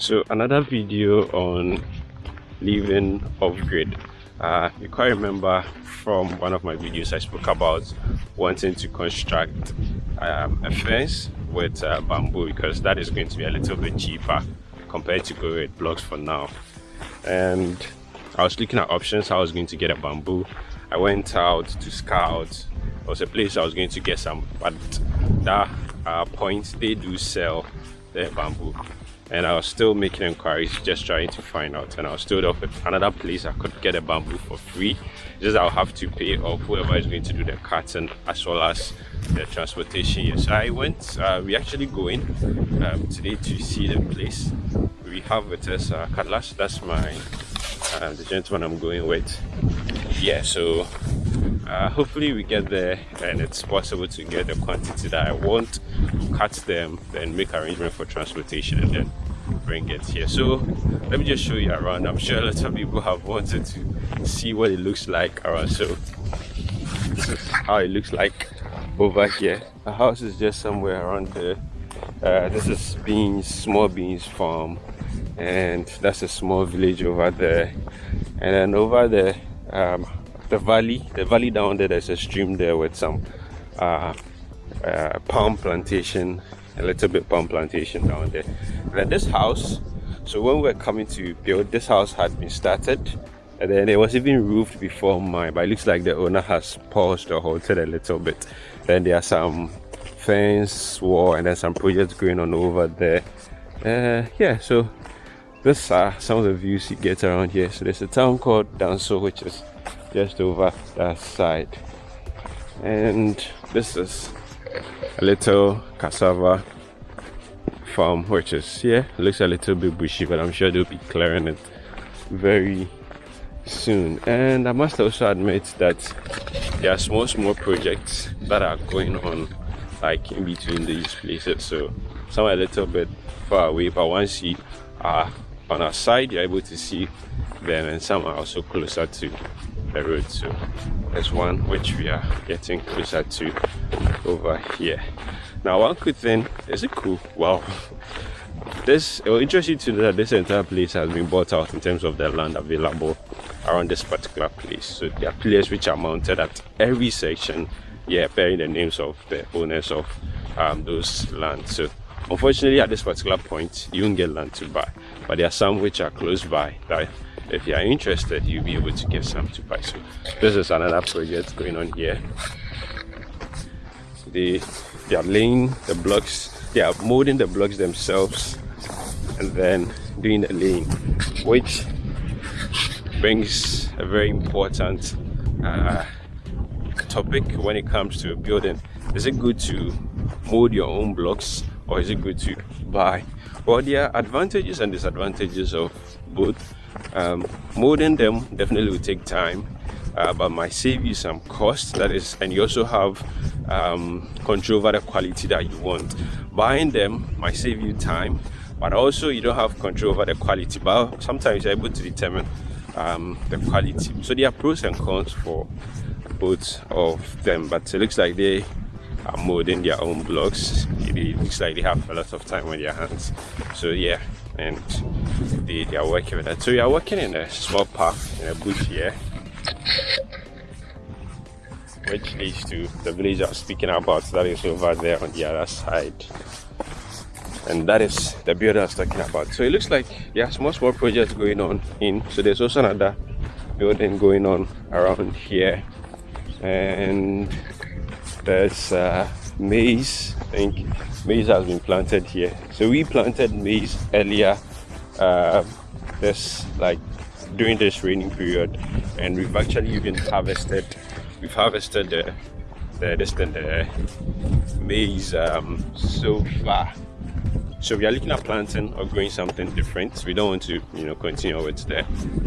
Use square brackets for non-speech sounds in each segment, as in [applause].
so another video on living off grid. Uh, you quite remember from one of my videos I spoke about wanting to construct um, a fence with uh, bamboo because that is going to be a little bit cheaper compared to going with blocks for now. And I was looking at options how I was going to get a bamboo. I went out to scout. There was a place I was going to get some but that uh, point they do sell the bamboo and I was still making inquiries just trying to find out. And I was told of another place I could get a bamboo for free. Just I'll have to pay off whoever is going to do the cutting as well as the transportation. Here so I went uh, we actually going um, today to see the place. We have with us uh, Cutlass. That's my uh, the gentleman I'm going with. Yeah so uh, hopefully we get there and it's possible to get the quantity that I want cut them then make arrangement for transportation and then bring it here. So let me just show you around. I'm sure a lot of people have wanted to see what it looks like around. So this is how it looks like over here. The house is just somewhere around there uh, this is beans small beans farm and that's a small village over there. And then over there um, the valley the valley down there there's a stream there with some uh, uh, palm plantation a little bit palm plantation down there. And then this house so when we were coming to build this house had been started. And then it was even roofed before mine but it looks like the owner has paused or halted a little bit. Then there are some fence wall and then some projects going on over there. Uh, yeah so this are some of the views you get around here so there's a town called Danso which is just over that side. And this is a little cassava farm which is yeah looks a little bit bushy but i'm sure they'll be clearing it very soon. And i must also admit that there are small small projects that are going on like in between these places so some a little bit far away but once you are on our side you're able to see them and some are also closer to the road. So there's one which we are getting closer to over here. Now one good thing is it cool? Wow [laughs] this it will interest you to know that this entire place has been bought out in terms of the land available around this particular place. So there are pillars which are mounted at every section yeah bearing the names of the owners of um, those lands. So unfortunately at this particular point you won't get land to buy but there are some which are close by that if you are interested you'll be able to get some to buy. So this is another project going on here. They they are laying the blocks they are molding the blocks themselves and then doing the laying which brings a very important uh, topic when it comes to building. Is it good to mold your own blocks or is it good to buy well there are advantages and disadvantages of both. Um, molding them definitely will take time. Uh, but might save you some cost that is and you also have um, control over the quality that you want. Buying them might save you time but also you don't have control over the quality but sometimes you're able to determine um, the quality. So there are pros and cons for both of them but it looks like they are molding their own blocks. It looks like they have a lot of time on their hands. So yeah and they, they are working with that. So we are working in a small park in a bush here which leads to the village I was speaking about that is over there on the other side. And that is the building I was talking about. So it looks like there are small small projects going on in. So there's also another building going on around here. And there's uh, maize. I think maize has been planted here. So we planted maize earlier uh, this like during this raining period. And we've actually even harvested we've harvested the the the maize um, so far so we are looking at planting or growing something different. We don't want to you know continue with the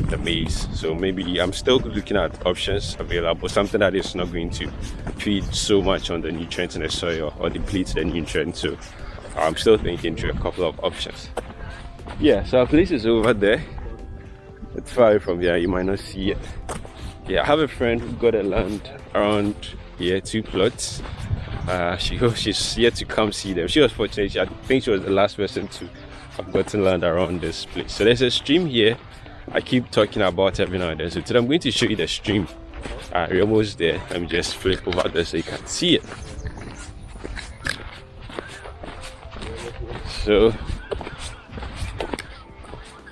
the maize. So maybe i'm still looking at options available something that is not going to feed so much on the nutrients in the soil or deplete the nutrients. So i'm still thinking through a couple of options. Yeah so our place is over there. It's far from here. You might not see it. Yeah i have a friend who got a land around here two plots uh, she she's yet to come see them. She was fortunate. I think she was the last person to I've gotten land around this place. So there's a stream here. I keep talking about every now and then. So today I'm going to show you the stream. Uh, we're almost there. Let me just flip over there so you can see it. So,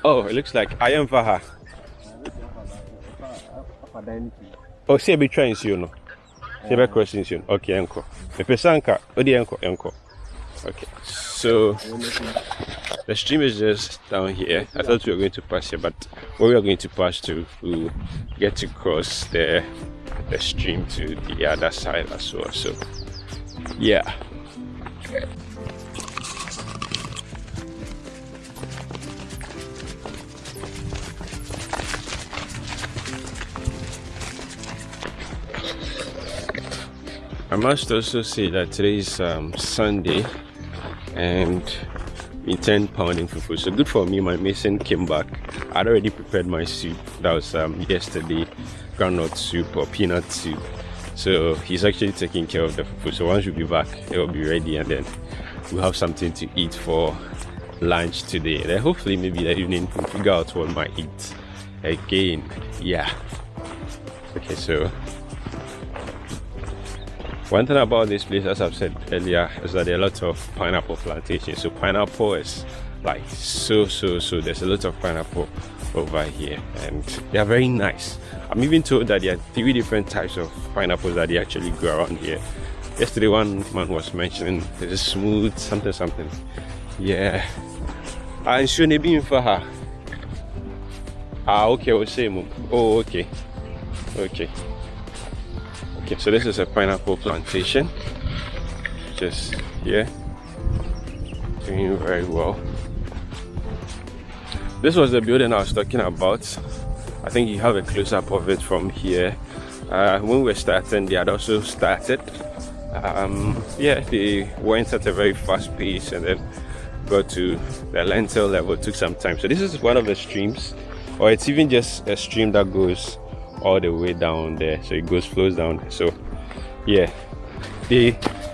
oh, it looks like I am Vaha. Oh, see, I'll be trying to you know. You. Okay. Okay, so the stream is just down here. I thought we were going to pass here, but where we are going to pass to, we get to cross the the stream to the other side as well. So, yeah. I must also say that today is um, Sunday and in 10 pounding fufu. So good for me my mason came back. I'd already prepared my soup. That was um, yesterday groundnut soup or peanut soup. So he's actually taking care of the fufu. So once we be back it will be ready and then we'll have something to eat for lunch today. Then hopefully maybe the evening we'll figure out what we might eat again. Yeah. Okay so one thing about this place, as I've said earlier, is that there are a lot of pineapple plantations. So pineapple is like so, so, so. There's a lot of pineapple over here and they are very nice. I'm even told that there are three different types of pineapples that they actually grow around here. Yesterday one man was mentioning a smooth something something. Yeah. And should be in for her. Ah okay, we'll say Oh okay. Okay okay so this is a pineapple plantation. Just here. Doing very well. This was the building i was talking about. I think you have a close-up of it from here. Uh, when we were starting they had also started. Um, yeah they went at a very fast pace and then got to the lintel level took some time. So this is one of the streams or it's even just a stream that goes all the way down there. So it goes flows down so yeah. They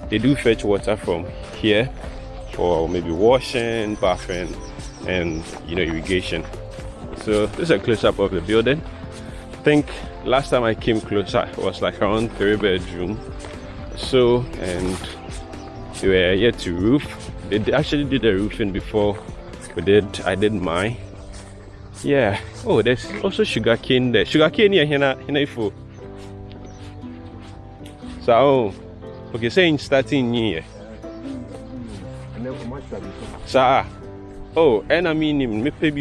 they do fetch water from here for maybe washing bathing and you know irrigation. So this is a close-up of the building. I think last time i came closer was like around three bedroom. So and we were yet to roof. They actually did the roofing before we did i did mine yeah. Oh there's also sugar cane there. Sugar cane here here here so oh okay saying starting here sir ah, oh and i mean me pay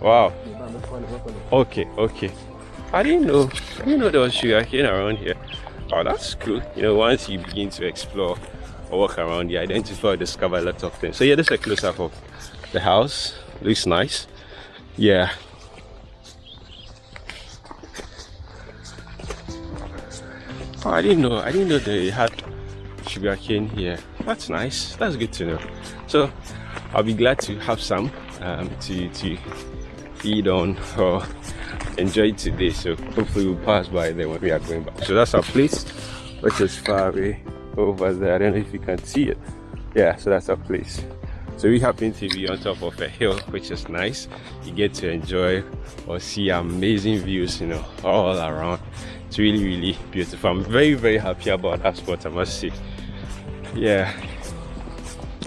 wow. Okay okay. I didn't know i didn't know there was sugar cane around here. Oh that's cool. You know once you begin to explore or walk around you identify discover a lot of things. So yeah this is a close-up of the house looks nice yeah. Oh, i didn't know i didn't know they had sugar cane here. That's nice. That's good to know. So i'll be glad to have some um, to to eat on or enjoy today. So hopefully we'll pass by there when we are going back. So that's our place which is far away over there. I don't know if you can see it. Yeah so that's our place so we happen to be on top of a hill which is nice. You get to enjoy or see amazing views you know all around. It's really really beautiful. I'm very very happy about that spot i must say. Yeah.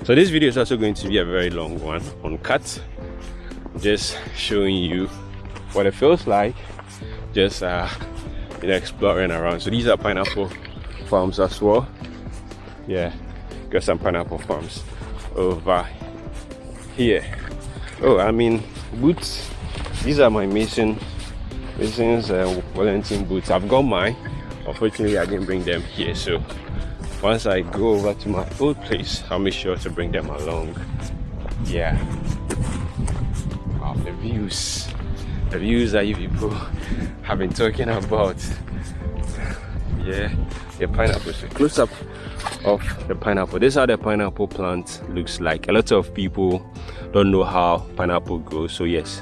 So this video is also going to be a very long one on uncut. Just showing you what it feels like just uh you know exploring around. So these are pineapple farms as well. Yeah got some pineapple farms over here oh i mean boots these are my mason mason's uh, wellington boots. I've got mine. Unfortunately i didn't bring them here so once i go over to my old place i'll make sure to bring them along. Yeah. Wow the views. The views that you people have been talking about. Yeah. The pineapples close up of the pineapple. This is how the pineapple plant looks like. A lot of people don't know how pineapple grows so yes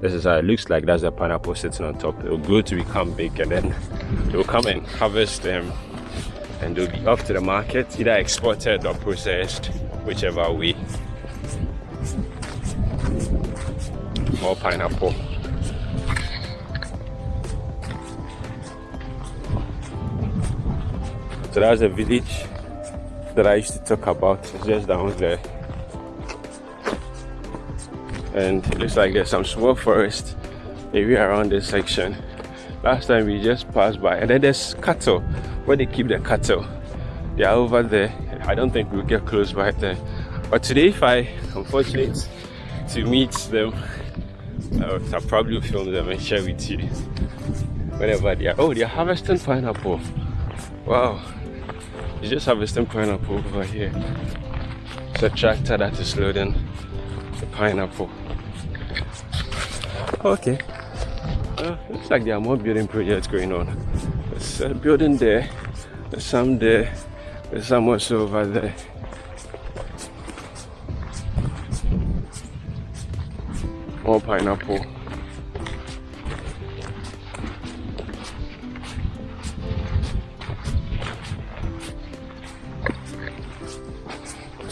this is how it looks like. That's the pineapple sitting on top. It'll grow to become big and then they'll come and harvest them and they'll be off to the market either exported or processed whichever way. More pineapple. So that's a village that I used to talk about it's just down there and it looks like there's some small forest area around this section. Last time we just passed by and then there's cattle. Where they keep the cattle? They are over there. I don't think we'll get close by there but today if I am fortunate to meet them I'll, I'll probably film them and share with you. Whenever they are oh they're harvesting pineapple. Wow you just harvesting pineapple over here. It's a tractor that is loading the pineapple. Okay. Uh, looks like there are more building projects going on. There's a building there there's some there there's some also over there. More pineapple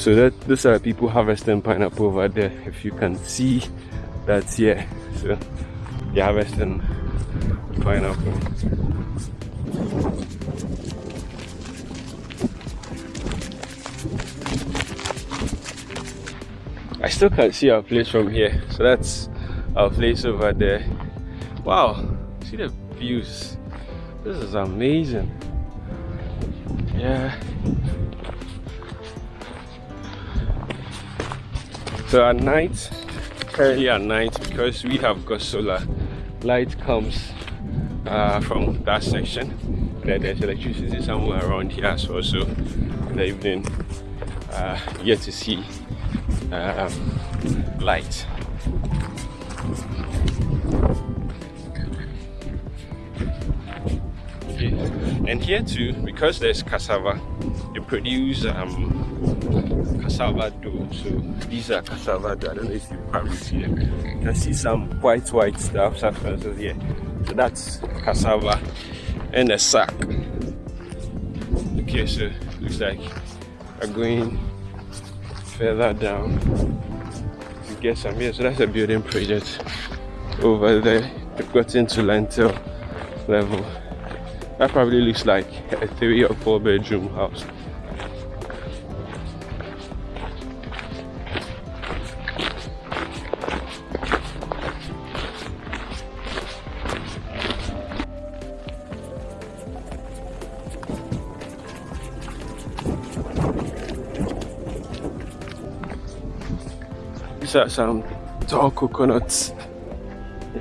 so that those are people harvesting pineapple over there if you can see that's here so they're harvesting pineapple. I still can't see our place from here. So that's our place over there. Wow see the views. This is amazing. Yeah so at night currently at night because we have got solar. Light comes uh, from that section there's electricity somewhere around here as well. So in the evening. Uh, you get to see um, light. Okay. and here too because there's cassava they produce um, cassava dough so these are cassava dough i don't know if you probably see them. You can see some white white stuff substances here. So that's cassava and a sack. Okay so looks like we're going further down to get some here. So that's a building project over there. We've got into lintel level. That probably looks like a three or four bedroom house Some tall coconuts.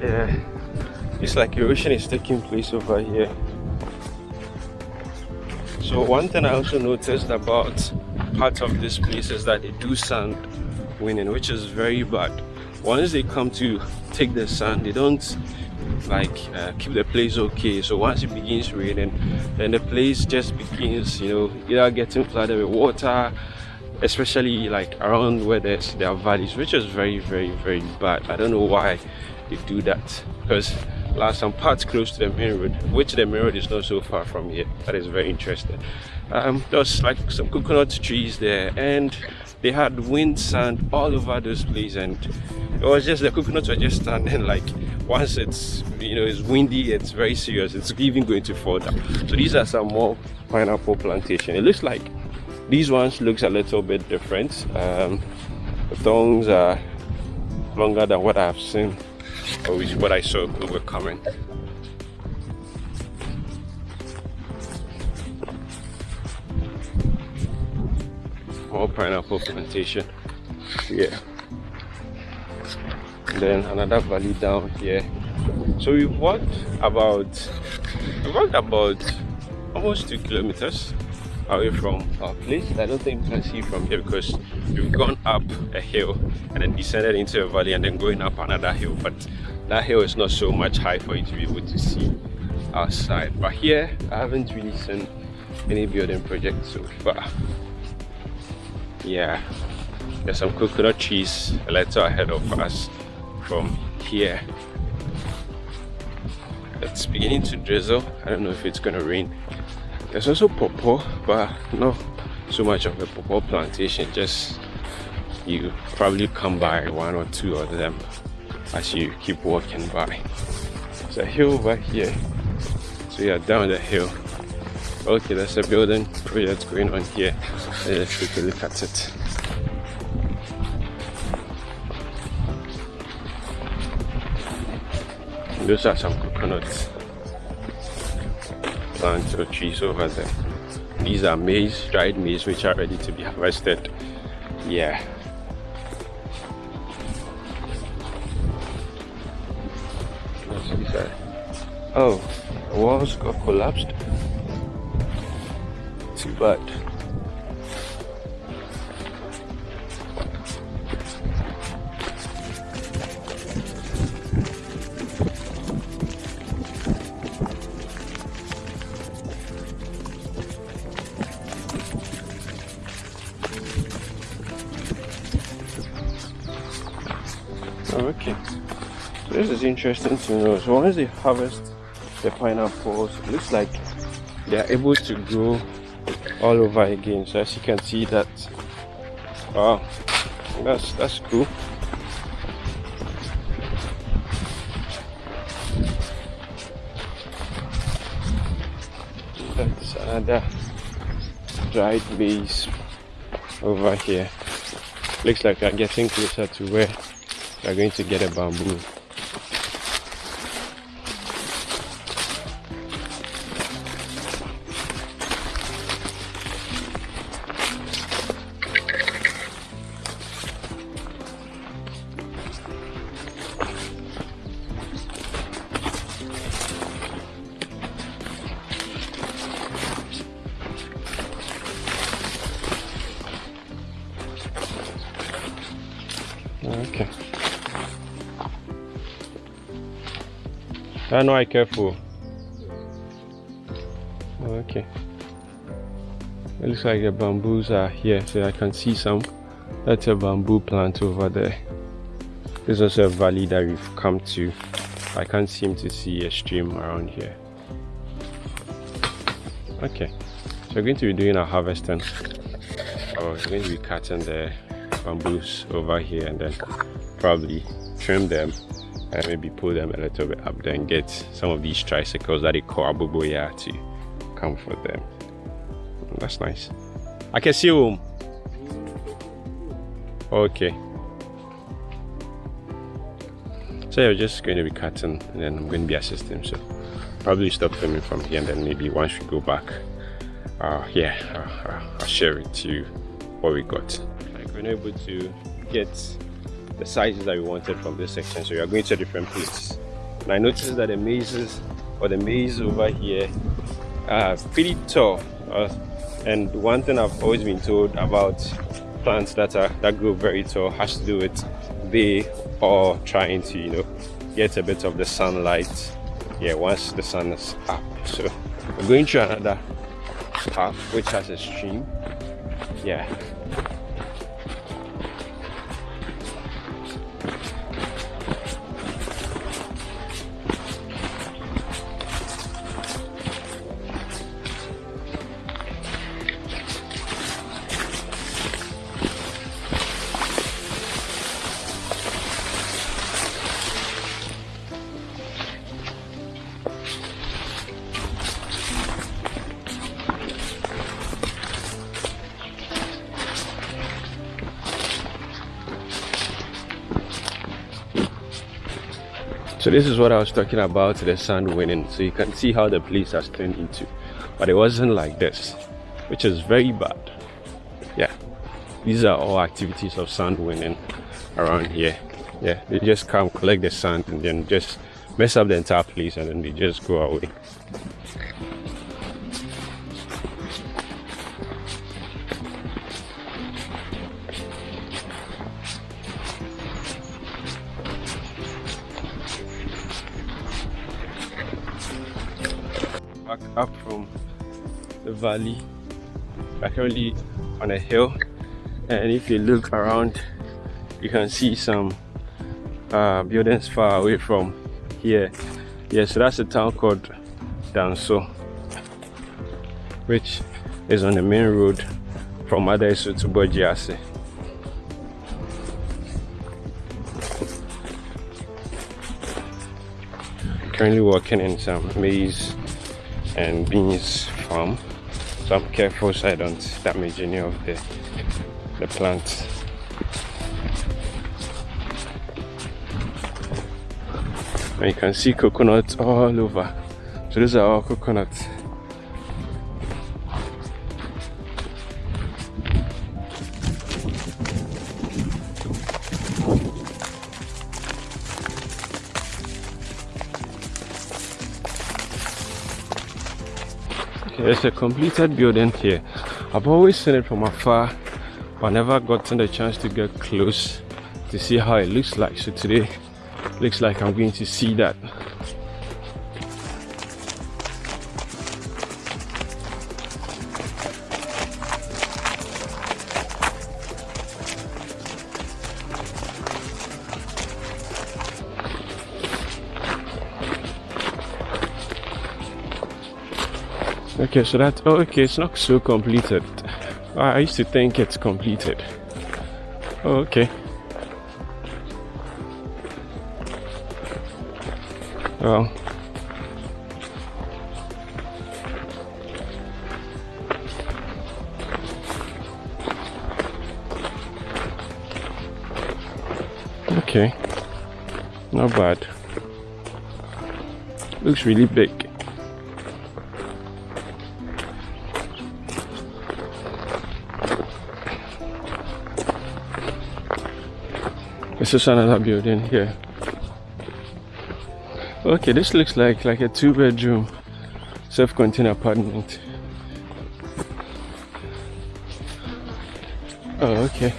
Yeah, it's like erosion is taking place over here. So one thing I also noticed about parts of this place is that they do sand winning, which is very bad. Once they come to take the sand, they don't like uh, keep the place okay. So once it begins raining, then the place just begins, you know, either getting flooded with water especially like around where there's there are valleys which is very very very bad. I don't know why they do that because last some parts close to the main road which the main road is not so far from here. That is very interesting. Um there's like some coconut trees there and they had wind sand all over those places and it was just the coconuts were just standing [laughs] like once it's you know it's windy it's very serious. It's even going to fall down. So these are some more pineapple plantation. It looks like these ones looks a little bit different. Um, the thongs are longer than what i've seen or what i saw we're coming. More pineapple plantation. Yeah. Then another valley down here. So we've walked about we walked about almost two kilometers away from our place? I don't think you can see from here because we've gone up a hill and then descended into a valley and then going up another hill but that hill is not so much high for you to be able to see outside. But here i haven't really seen any building project so far. Yeah there's some coconut trees a little ahead of us from here. It's beginning to drizzle. I don't know if it's gonna rain there's also pawpaw but not so much of a pawpaw plantation just you probably come by one or two of them as you keep walking by. There's a hill over here. So you're down the hill. Okay, there's a building project going on here. Let's take a look at it. Those are some coconuts plants or trees over there. These are maize, dried maize, which are ready to be harvested. Yeah. Oh, the walls got collapsed. Too bad. Is interesting to know. So once they harvest the pineapples, it looks like they are able to grow all over again. So as you can see that, wow, that's that's cool. That's another dried maize over here. Looks like we're getting closer to where we are going to get a bamboo. I know I careful. Okay. It looks like the bamboos are here, so I can see some. That's a bamboo plant over there. This is also a valley that we've come to. I can't seem to see a stream around here. Okay, so we're going to be doing our harvesting. Oh, we're going to be cutting the bamboos over here and then probably trim them maybe pull them a little bit up then get some of these tricycles that they call aboboya to come for them. That's nice. I can see you. Okay. So yeah, we're just going to be cutting and then i'm going to be assisting so probably stop filming from here and then maybe once we go back uh yeah uh, i'll share it to you what we got. Like we're able to get the sizes that we wanted from this section. So we are going to a different place. And i noticed that the mazes or the maze over here are pretty tall. Uh, and one thing i've always been told about plants that are that grow very tall has to do with they are trying to you know get a bit of the sunlight. Yeah once the sun is up. So we're going to another path which has a stream. Yeah this is what i was talking about the sand winning so you can see how the place has turned into. But it wasn't like this which is very bad. Yeah. These are all activities of sand winning around here. Yeah. They just come collect the sand and then just mess up the entire place and then they just go away valley. We're currently on a hill and if you look around you can see some uh, buildings far away from here. Yeah so that's a town called Danso which is on the main road from Adeiso to Bawjiase. Currently working in some maize and beans farm so I'm careful so I don't damage any of the the plants. And you can see coconuts all over. So these are all coconuts There's a completed building here. I've always seen it from afar, but never gotten the chance to get close to see how it looks like. So today, looks like I'm going to see that. Okay so that oh okay it's not so completed. I used to think it's completed. Oh, okay. Well. Okay. Not bad. Looks really big is another building here. Okay, this looks like like a two-bedroom self-contained apartment. Oh, okay.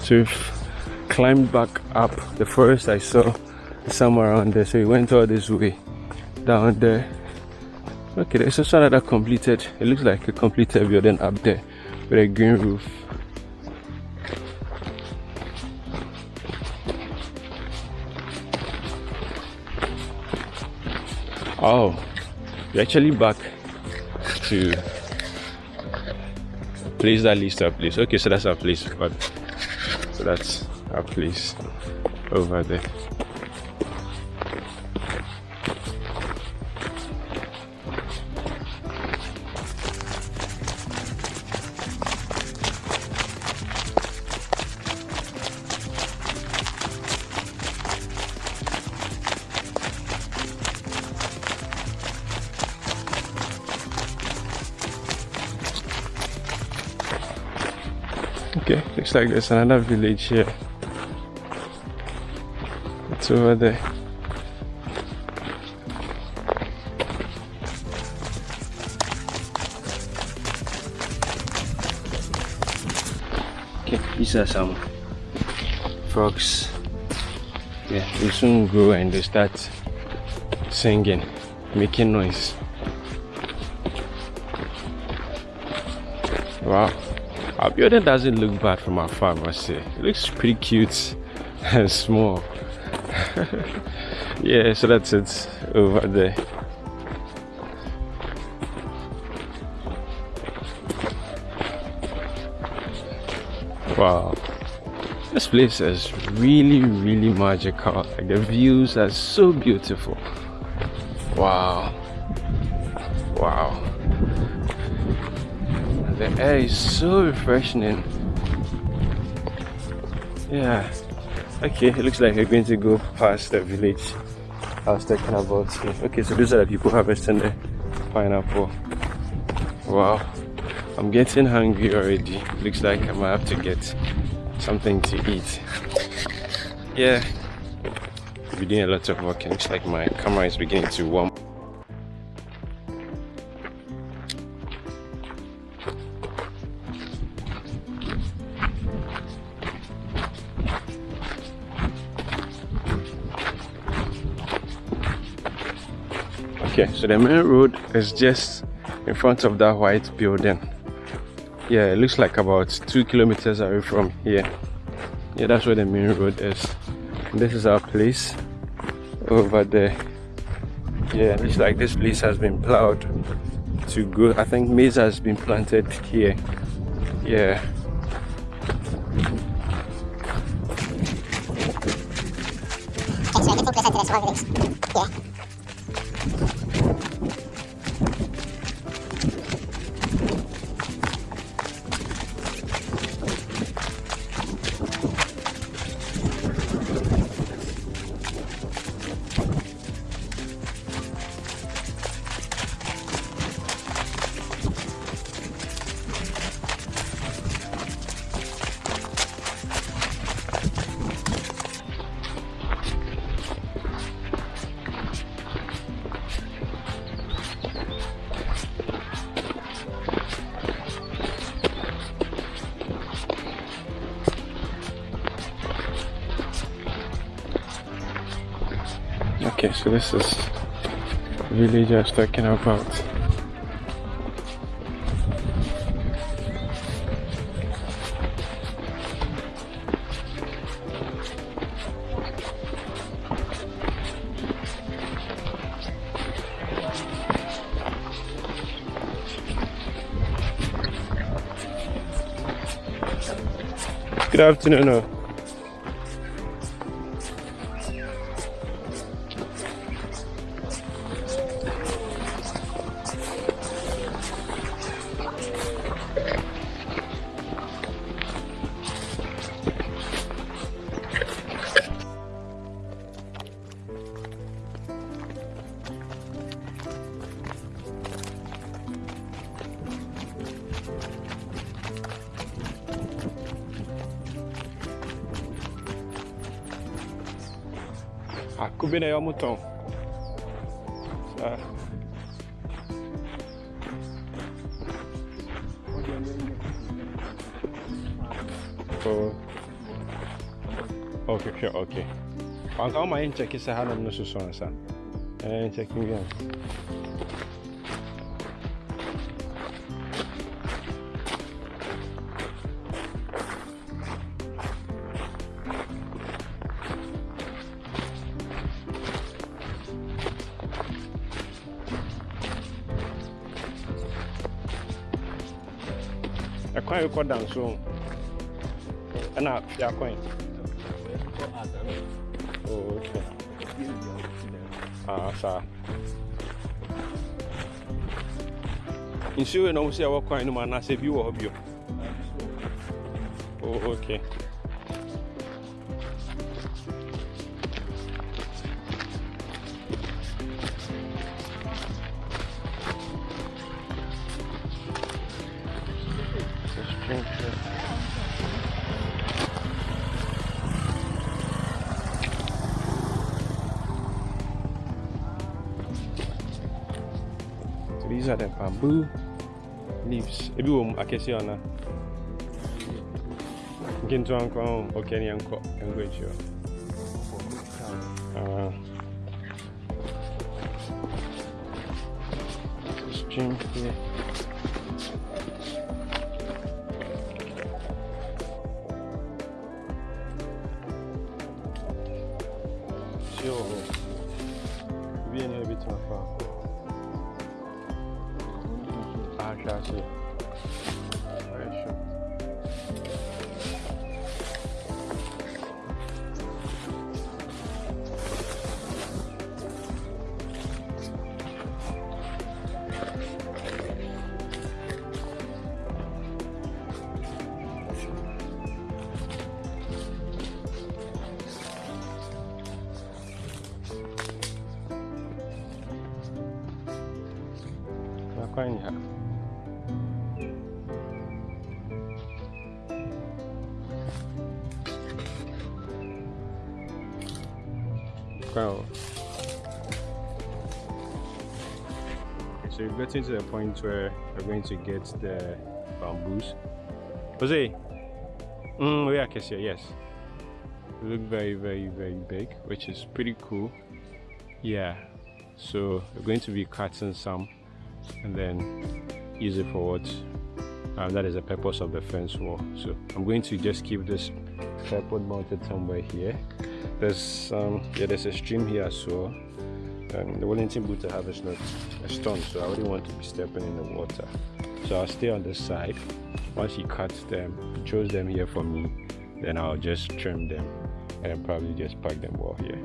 So we've climbed back up the forest I saw somewhere around there. So we went all this way down there. Okay, there's also another completed, it looks like a completed building up there with a green roof. Oh, we're actually back to place that list our place. Okay, so that's our place, but so that's our place over there. Looks like there's another village here. It's over there. Okay, these are some frogs. Yeah, they soon grow and they start singing, making noise. Our building doesn't look bad from afar, I must say. It looks pretty cute and small. [laughs] yeah, so that's it over there. Wow. This place is really, really magical. Like the views are so beautiful. Wow. Air is so refreshing. Yeah. Okay, it looks like we're going to go past the village I was talking about. Okay, so these are the people harvesting the pineapple. Wow. I'm getting hungry already. Looks like I might have to get something to eat. Yeah. We're doing a lot of work. Looks like my camera is beginning to warm okay so the main road is just in front of that white building. Yeah it looks like about two kilometers away from here. Yeah that's where the main road is. And this is our place over there. Yeah it's like this place has been plowed to go. I think maize has been planted here. Yeah. Yeah. So this is really just talking about. Good afternoon. An kawo ma yin ceki sa hannun nusu son sa. Yin cekin biyan. ɛkwan rekɔda nso ɛna fiakwan saa nsuo yi na ɔmo sɛ ɛwɔ kwan no mu anaasɛ bi wɔ hɔ bio oh, okay. Bamboo leaves. Ebi wɔ mu akɛse ɔna. Nketewa nkɔ ho. Okay, ne yɛnkɔ hɔ. Ah. Drink here. Wow. So we've gotten to the point where we're going to get the bamboos. Jose, mm, we are Kessia, yes. They look very, very, very big, which is pretty cool. Yeah. So we're going to be cutting some and then use it for what um, that is the purpose of the fence wall so i'm going to just keep this tripod mounted somewhere here there's um yeah there's a stream here so um, the wellington boot i have is not a stone so i wouldn't want to be stepping in the water. So i'll stay on this side. Once he cuts them he chose them here for me then i'll just trim them and probably just pack them well here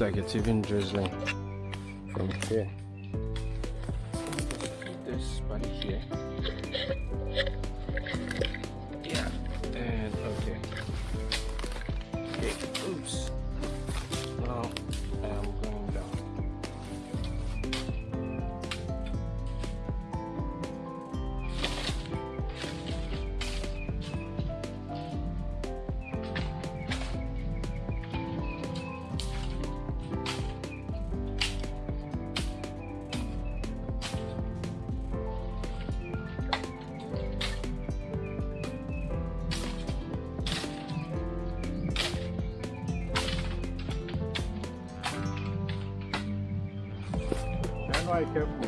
like it's even drizzling from here. That's why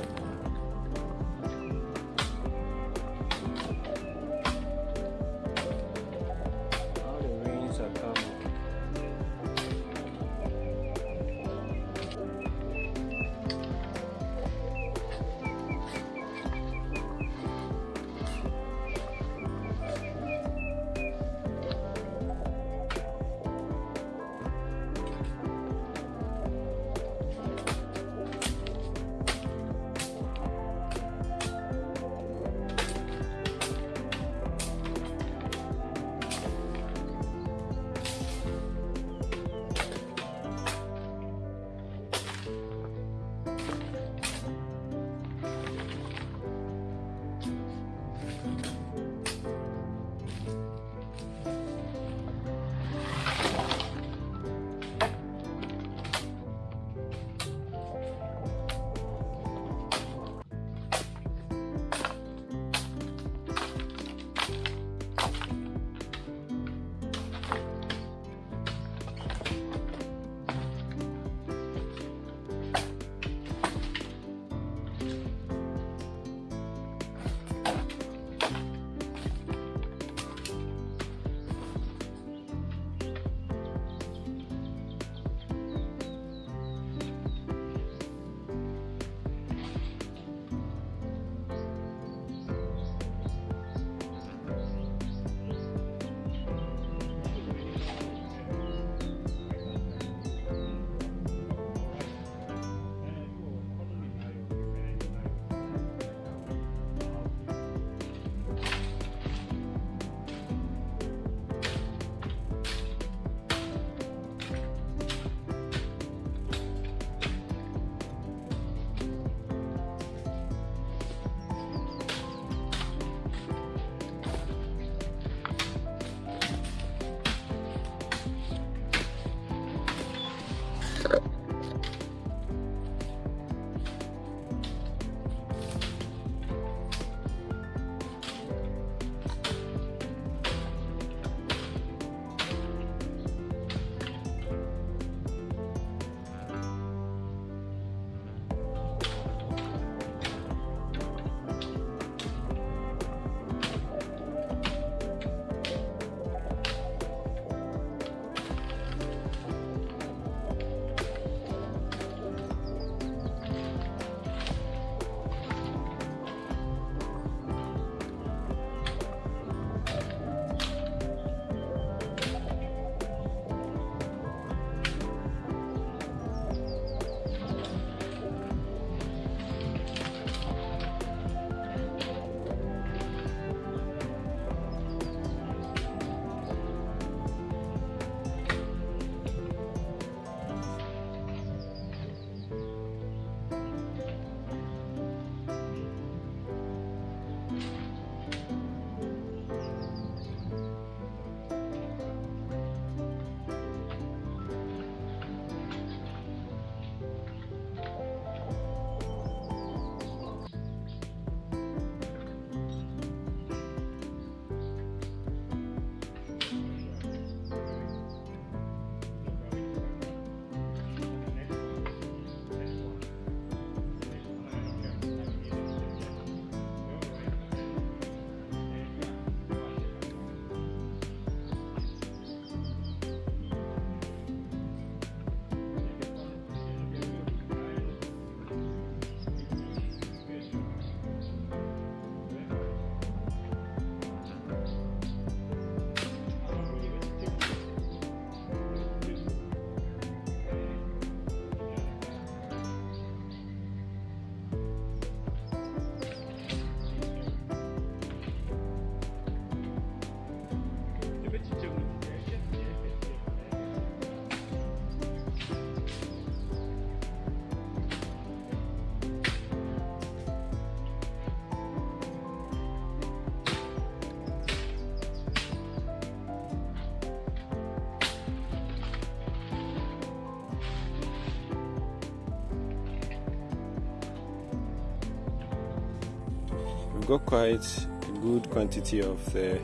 got quite a good quantity of the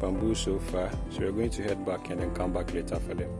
bamboo so far. So we're going to head back and then come back later for them